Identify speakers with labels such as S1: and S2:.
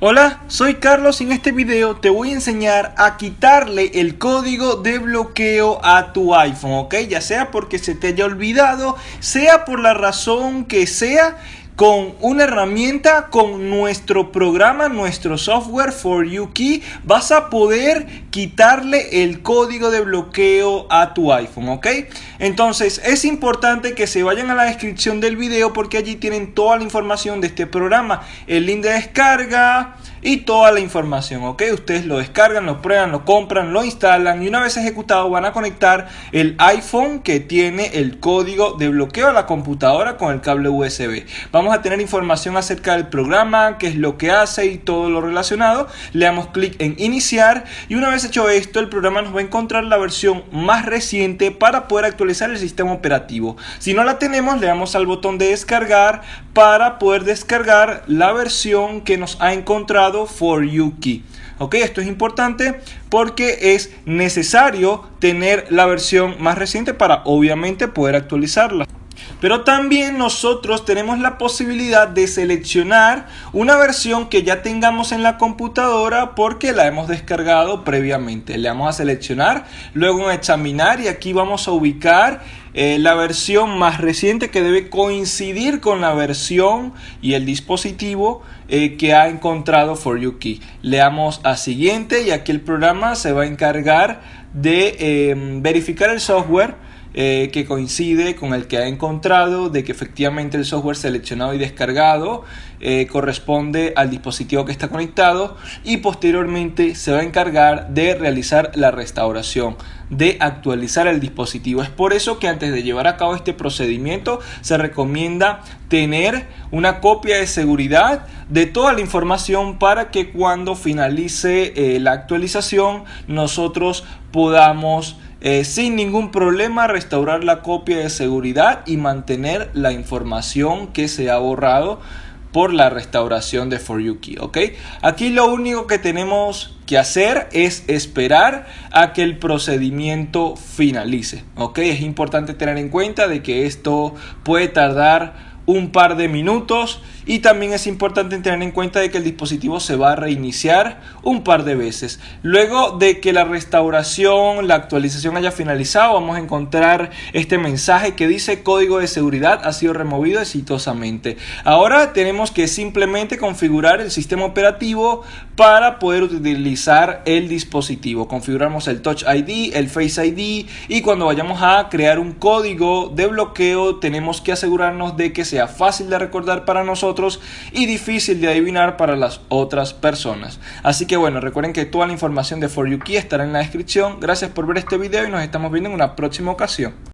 S1: Hola, soy Carlos y en este video te voy a enseñar a quitarle el código de bloqueo a tu iPhone, ¿ok? Ya sea porque se te haya olvidado, sea por la razón que sea, con una herramienta, con nuestro programa, nuestro software For You Key, vas a poder quitarle el código de bloqueo a tu iPhone, ¿ok? Entonces es importante que se vayan a la descripción del video porque allí tienen toda la información de este programa, el link de descarga, y toda la información, ¿ok? Ustedes lo descargan, lo prueban, lo compran, lo instalan y una vez ejecutado van a conectar el iPhone que tiene el código de bloqueo a la computadora con el cable USB. Vamos a tener información acerca del programa, qué es lo que hace y todo lo relacionado. Le damos clic en iniciar y una vez hecho esto el programa nos va a encontrar la versión más reciente para poder actualizar el sistema operativo. Si no la tenemos le damos al botón de descargar para poder descargar la versión que nos ha encontrado For You Key. Ok, esto es importante porque es necesario tener la versión más reciente para obviamente poder actualizarla. Pero también nosotros tenemos la posibilidad de seleccionar una versión que ya tengamos en la computadora porque la hemos descargado previamente. Le vamos a seleccionar, luego examinar y aquí vamos a ubicar eh, la versión más reciente que debe coincidir con la versión y el dispositivo eh, que ha encontrado For You Key. Le damos a siguiente y aquí el programa se va a encargar de em, verificar el software eh, que coincide con el que ha encontrado de que efectivamente el software seleccionado y descargado eh, corresponde al dispositivo que está conectado y posteriormente se va a encargar de realizar la restauración de actualizar el dispositivo. Es por eso que antes de llevar a cabo este procedimiento se recomienda tener una copia de seguridad de toda la información para que cuando finalice eh, la actualización nosotros podamos eh, sin ningún problema restaurar la copia de seguridad y mantener la información que se ha borrado por la restauración de For You Key, ¿ok? Aquí lo único que tenemos que hacer es esperar a que el procedimiento finalice, ¿ok? Es importante tener en cuenta de que esto puede tardar un par de minutos y también es importante tener en cuenta de que el dispositivo se va a reiniciar un par de veces. Luego de que la restauración, la actualización haya finalizado, vamos a encontrar este mensaje que dice código de seguridad ha sido removido exitosamente. Ahora tenemos que simplemente configurar el sistema operativo para poder utilizar el dispositivo. Configuramos el Touch ID, el Face ID y cuando vayamos a crear un código de bloqueo tenemos que asegurarnos de que sea fácil de recordar para y difícil de adivinar para las otras personas. Así que bueno, recuerden que toda la información de For You Key estará en la descripción. Gracias por ver este video y nos estamos viendo en una próxima ocasión.